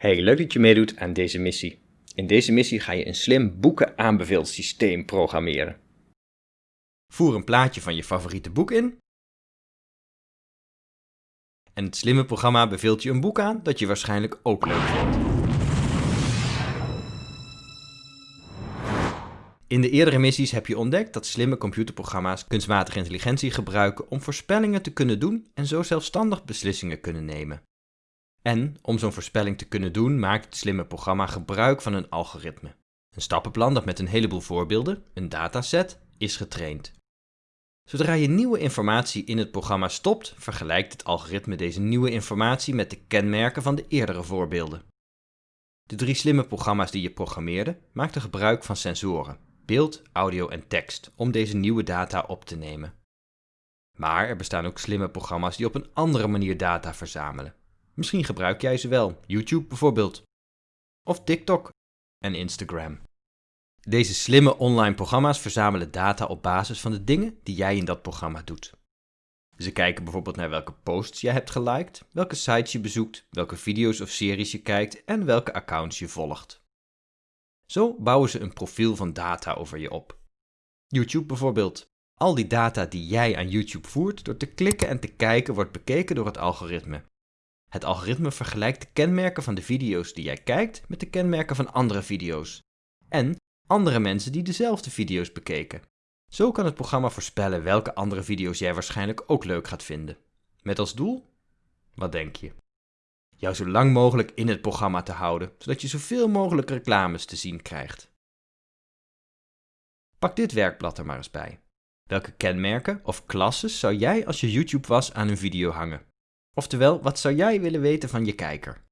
Hey, leuk dat je meedoet aan deze missie. In deze missie ga je een slim boekenaanbeveelsysteem programmeren. Voer een plaatje van je favoriete boek in. En het slimme programma beveelt je een boek aan dat je waarschijnlijk ook leuk vindt. In de eerdere missies heb je ontdekt dat slimme computerprogramma's kunstmatige intelligentie gebruiken om voorspellingen te kunnen doen en zo zelfstandig beslissingen kunnen nemen. En om zo'n voorspelling te kunnen doen, maakt het slimme programma gebruik van een algoritme. Een stappenplan dat met een heleboel voorbeelden, een dataset, is getraind. Zodra je nieuwe informatie in het programma stopt, vergelijkt het algoritme deze nieuwe informatie met de kenmerken van de eerdere voorbeelden. De drie slimme programma's die je programmeerde maakten gebruik van sensoren, beeld, audio en tekst om deze nieuwe data op te nemen. Maar er bestaan ook slimme programma's die op een andere manier data verzamelen. Misschien gebruik jij ze wel, YouTube bijvoorbeeld. Of TikTok en Instagram. Deze slimme online programma's verzamelen data op basis van de dingen die jij in dat programma doet. Ze kijken bijvoorbeeld naar welke posts je hebt geliked, welke sites je bezoekt, welke video's of series je kijkt en welke accounts je volgt. Zo bouwen ze een profiel van data over je op. YouTube bijvoorbeeld. Al die data die jij aan YouTube voert door te klikken en te kijken wordt bekeken door het algoritme. Het algoritme vergelijkt de kenmerken van de video's die jij kijkt met de kenmerken van andere video's. En andere mensen die dezelfde video's bekeken. Zo kan het programma voorspellen welke andere video's jij waarschijnlijk ook leuk gaat vinden. Met als doel? Wat denk je? Jou zo lang mogelijk in het programma te houden, zodat je zoveel mogelijk reclames te zien krijgt. Pak dit werkblad er maar eens bij. Welke kenmerken of klasses zou jij als je YouTube was aan een video hangen? Oftewel, wat zou jij willen weten van je kijker?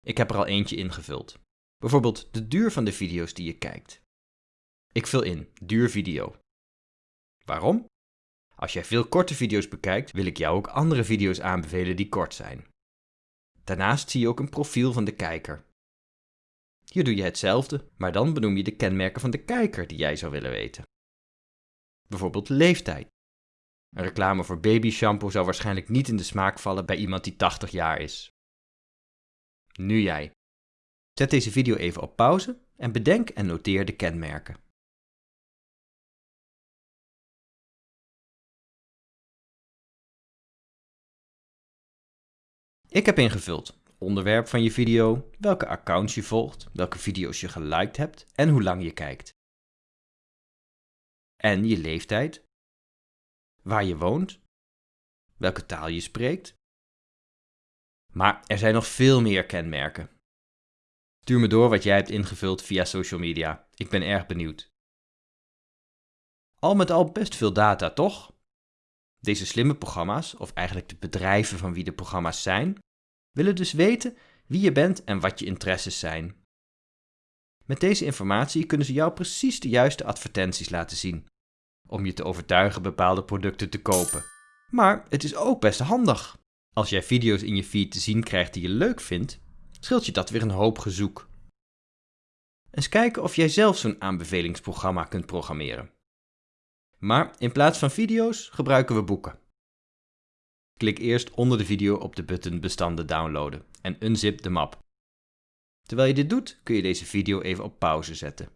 Ik heb er al eentje ingevuld. Bijvoorbeeld de duur van de video's die je kijkt. Ik vul in duur video. Waarom? Als jij veel korte video's bekijkt, wil ik jou ook andere video's aanbevelen die kort zijn. Daarnaast zie je ook een profiel van de kijker. Hier doe je hetzelfde, maar dan benoem je de kenmerken van de kijker die jij zou willen weten. Bijvoorbeeld leeftijd. Een reclame voor baby shampoo zou waarschijnlijk niet in de smaak vallen bij iemand die 80 jaar is. Nu jij. Zet deze video even op pauze en bedenk en noteer de kenmerken. Ik heb ingevuld onderwerp van je video, welke accounts je volgt, welke video's je geliked hebt en hoe lang je kijkt. En je leeftijd, waar je woont, welke taal je spreekt. Maar er zijn nog veel meer kenmerken. Stuur me door wat jij hebt ingevuld via social media. Ik ben erg benieuwd. Al met al best veel data, toch? Deze slimme programma's, of eigenlijk de bedrijven van wie de programma's zijn, willen dus weten wie je bent en wat je interesses zijn. Met deze informatie kunnen ze jou precies de juiste advertenties laten zien, om je te overtuigen bepaalde producten te kopen. Maar het is ook best handig. Als jij video's in je feed te zien krijgt die je leuk vindt, scheelt je dat weer een hoop gezoek. Eens kijken of jij zelf zo'n aanbevelingsprogramma kunt programmeren. Maar in plaats van video's gebruiken we boeken. Klik eerst onder de video op de button bestanden downloaden en unzip de map. Terwijl je dit doet kun je deze video even op pauze zetten.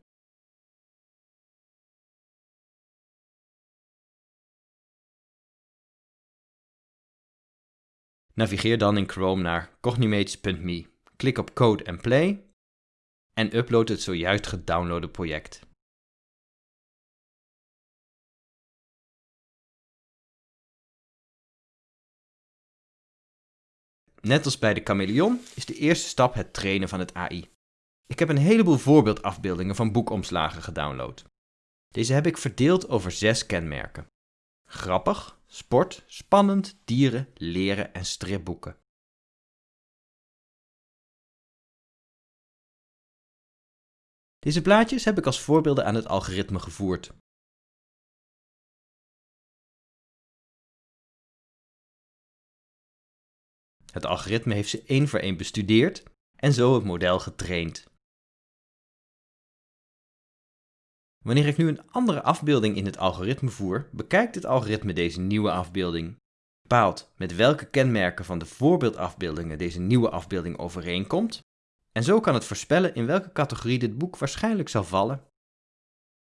Navigeer dan in Chrome naar cognimates.me, klik op Code and Play en upload het zojuist gedownloade project. Net als bij de chameleon is de eerste stap het trainen van het AI. Ik heb een heleboel voorbeeldafbeeldingen van boekomslagen gedownload. Deze heb ik verdeeld over zes kenmerken. Grappig, sport, spannend, dieren, leren en stripboeken. Deze plaatjes heb ik als voorbeelden aan het algoritme gevoerd. Het algoritme heeft ze één voor één bestudeerd en zo het model getraind. Wanneer ik nu een andere afbeelding in het algoritme voer, bekijkt het algoritme deze nieuwe afbeelding. bepaalt met welke kenmerken van de voorbeeldafbeeldingen deze nieuwe afbeelding overeenkomt, en zo kan het voorspellen in welke categorie dit boek waarschijnlijk zal vallen.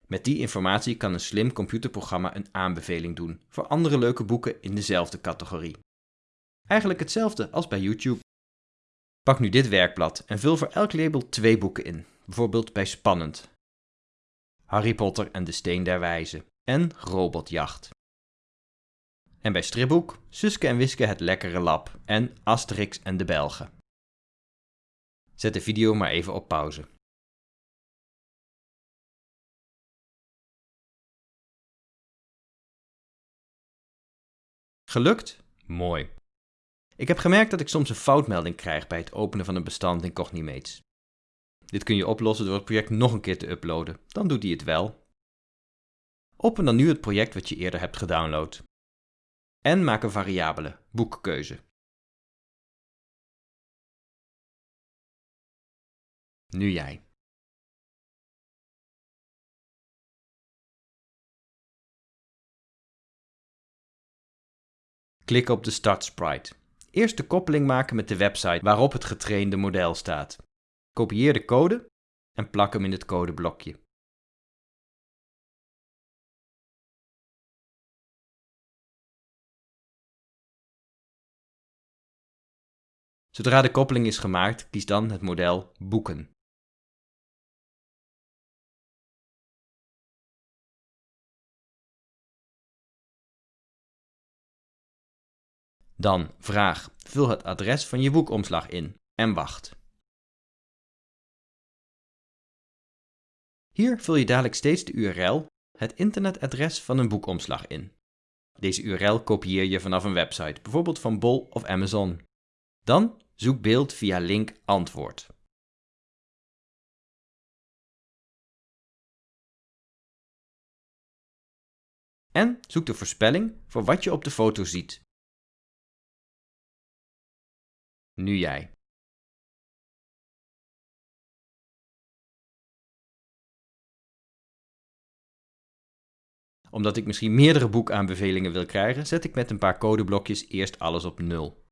Met die informatie kan een slim computerprogramma een aanbeveling doen voor andere leuke boeken in dezelfde categorie. Eigenlijk hetzelfde als bij YouTube. Pak nu dit werkblad en vul voor elk label twee boeken in, bijvoorbeeld bij Spannend, Harry Potter en de Steen der Wijze en Robotjacht. En bij stripboek Suske en Wiske het lekkere lab en Asterix en de Belgen. Zet de video maar even op pauze. Gelukt? Mooi. Ik heb gemerkt dat ik soms een foutmelding krijg bij het openen van een bestand in Cognimates. Dit kun je oplossen door het project nog een keer te uploaden, dan doet hij het wel. Open dan nu het project wat je eerder hebt gedownload. En maak een variabele, boekkeuze. Nu jij. Klik op de Start Sprite. Eerst de koppeling maken met de website waarop het getrainde model staat. Kopieer de code en plak hem in het codeblokje. Zodra de koppeling is gemaakt, kies dan het model Boeken. Dan vraag, vul het adres van je boekomslag in en wacht. Hier vul je dadelijk steeds de URL, het internetadres van een boekomslag in. Deze URL kopieer je vanaf een website, bijvoorbeeld van Bol of Amazon. Dan zoek beeld via link antwoord. En zoek de voorspelling voor wat je op de foto ziet. Nu jij. Omdat ik misschien meerdere boekaanbevelingen wil krijgen, zet ik met een paar codeblokjes eerst alles op 0.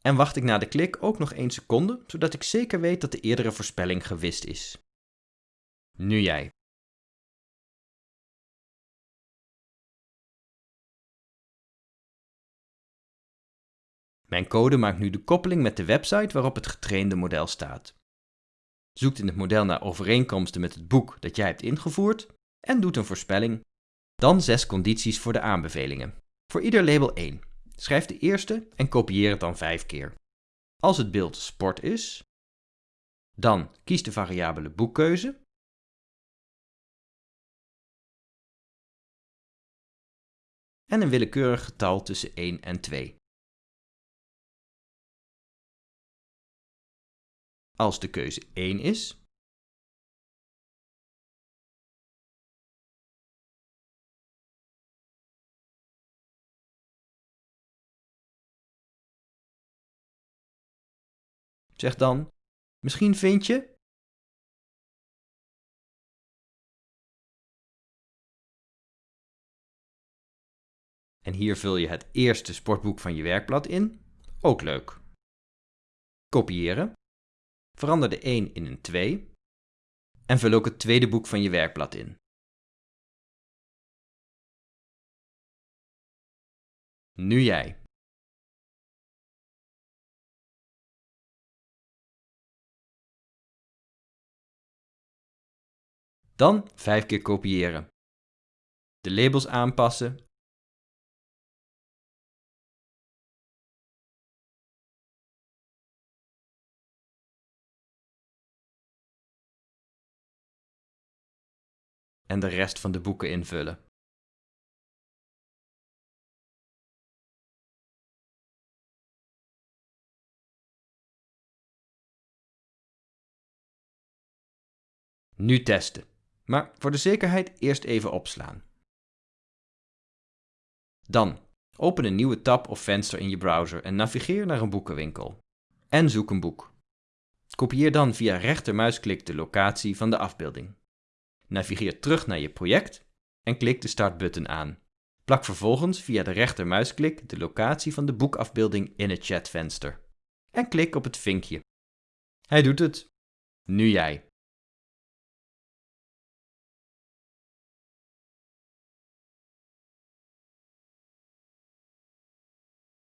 En wacht ik na de klik ook nog 1 seconde, zodat ik zeker weet dat de eerdere voorspelling gewist is. Nu jij. Mijn code maakt nu de koppeling met de website waarop het getrainde model staat. Zoekt in het model naar overeenkomsten met het boek dat jij hebt ingevoerd en doet een voorspelling. Dan zes condities voor de aanbevelingen. Voor ieder label 1. Schrijf de eerste en kopieer het dan 5 keer. Als het beeld sport is, dan kies de variabele boekkeuze. En een willekeurig getal tussen 1 en 2. Als de keuze 1 is, zeg dan, misschien vind je En hier vul je het eerste sportboek van je werkblad in. Ook leuk. Kopiëren. Verander de 1 in een 2 en vul ook het tweede boek van je werkblad in. Nu jij. Dan 5 keer kopiëren. De labels aanpassen en de rest van de boeken invullen. Nu testen, maar voor de zekerheid eerst even opslaan. Dan open een nieuwe tab of venster in je browser en navigeer naar een boekenwinkel. En zoek een boek. Kopieer dan via rechtermuisklik de locatie van de afbeelding. Navigeer terug naar je project en klik de startbutton aan. Plak vervolgens via de rechtermuisklik de locatie van de boekafbeelding in het chatvenster. En klik op het vinkje. Hij doet het. Nu jij.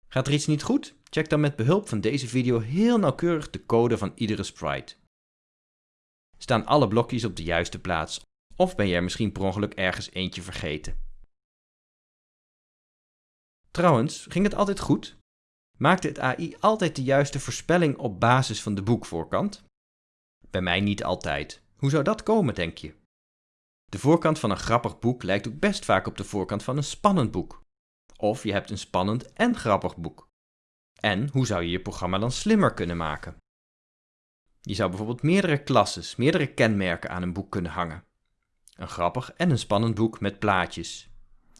Gaat er iets niet goed? Check dan met behulp van deze video heel nauwkeurig de code van iedere sprite. Staan alle blokjes op de juiste plaats? Of ben je er misschien per ongeluk ergens eentje vergeten? Trouwens, ging het altijd goed? Maakte het AI altijd de juiste voorspelling op basis van de boekvoorkant? Bij mij niet altijd. Hoe zou dat komen, denk je? De voorkant van een grappig boek lijkt ook best vaak op de voorkant van een spannend boek. Of je hebt een spannend en grappig boek. En hoe zou je je programma dan slimmer kunnen maken? Je zou bijvoorbeeld meerdere klasses, meerdere kenmerken aan een boek kunnen hangen. Een grappig en een spannend boek met plaatjes.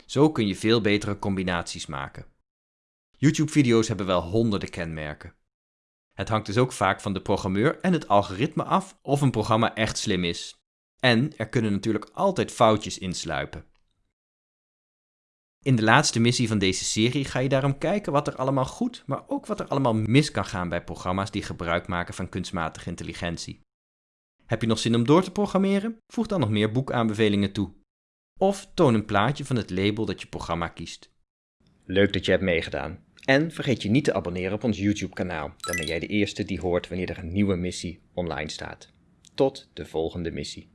Zo kun je veel betere combinaties maken. YouTube-video's hebben wel honderden kenmerken. Het hangt dus ook vaak van de programmeur en het algoritme af of een programma echt slim is. En er kunnen natuurlijk altijd foutjes insluipen. In de laatste missie van deze serie ga je daarom kijken wat er allemaal goed, maar ook wat er allemaal mis kan gaan bij programma's die gebruik maken van kunstmatige intelligentie. Heb je nog zin om door te programmeren? Voeg dan nog meer boekaanbevelingen toe. Of toon een plaatje van het label dat je programma kiest. Leuk dat je hebt meegedaan. En vergeet je niet te abonneren op ons YouTube kanaal, dan ben jij de eerste die hoort wanneer er een nieuwe missie online staat. Tot de volgende missie.